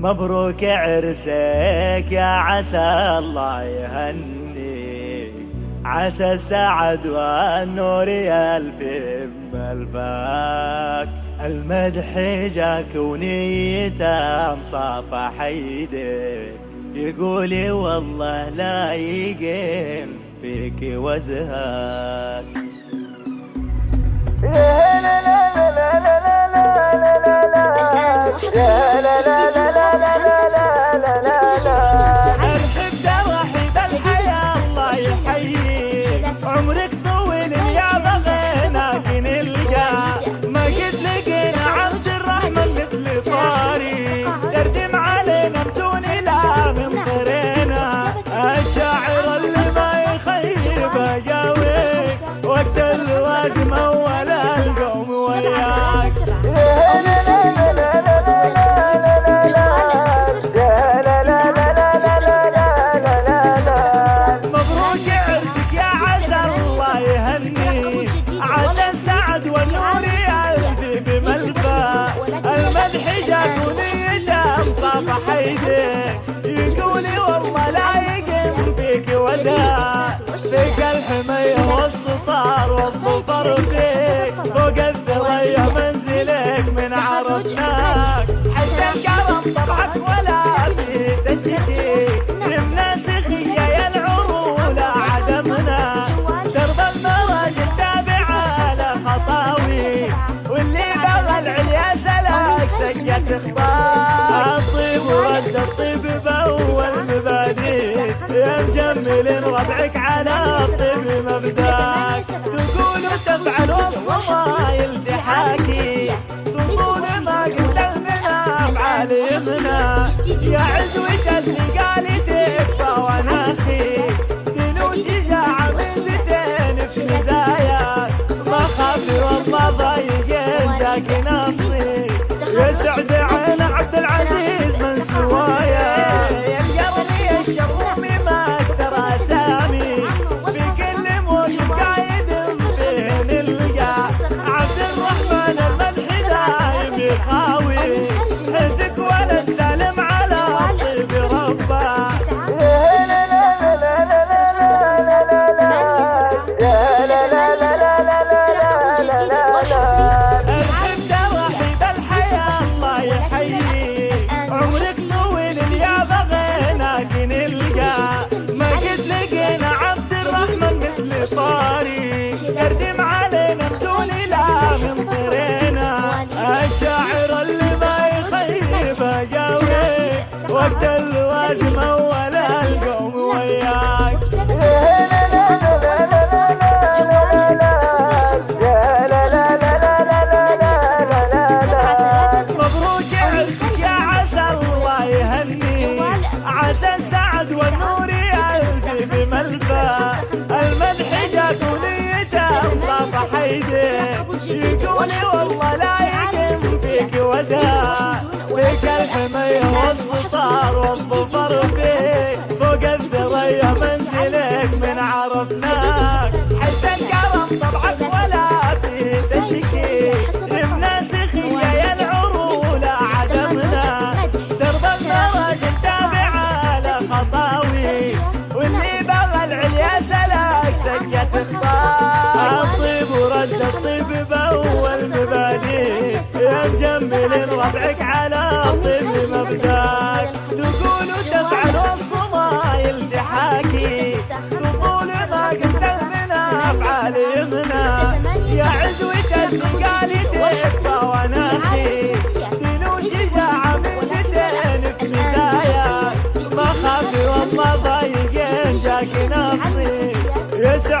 مبروك عرسك يا عسى الله يهنيك عسى السعد والنور يلفم ألفاك. المدح جاك ونيته مصافح يديك يقولي والله لا يقين فيك وزهاك. حيدك يقولي والله لا يقم فيك وداع فيك الحمية سكت أخبار ورد الطيب بأول مبادئ. يا مجمل ربعك على الطيب مبدأك. تقول وتفعل والصمايل تحاكي تقول ما قلت على يمنا يا عزوة اللي قالي وقت اللوازم أول القوم وياك. مبروك عرسك يا عسى الله يهني. عسى السعد والنور يلفي بملفى المدح جات ونيته مصافح ايديه يقولي والله لا يقم فيك وزا فيك الحمية سكت اخطار الطيب ورد الطيب بأول مبادئ. يا مجمل ربعك على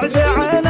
ما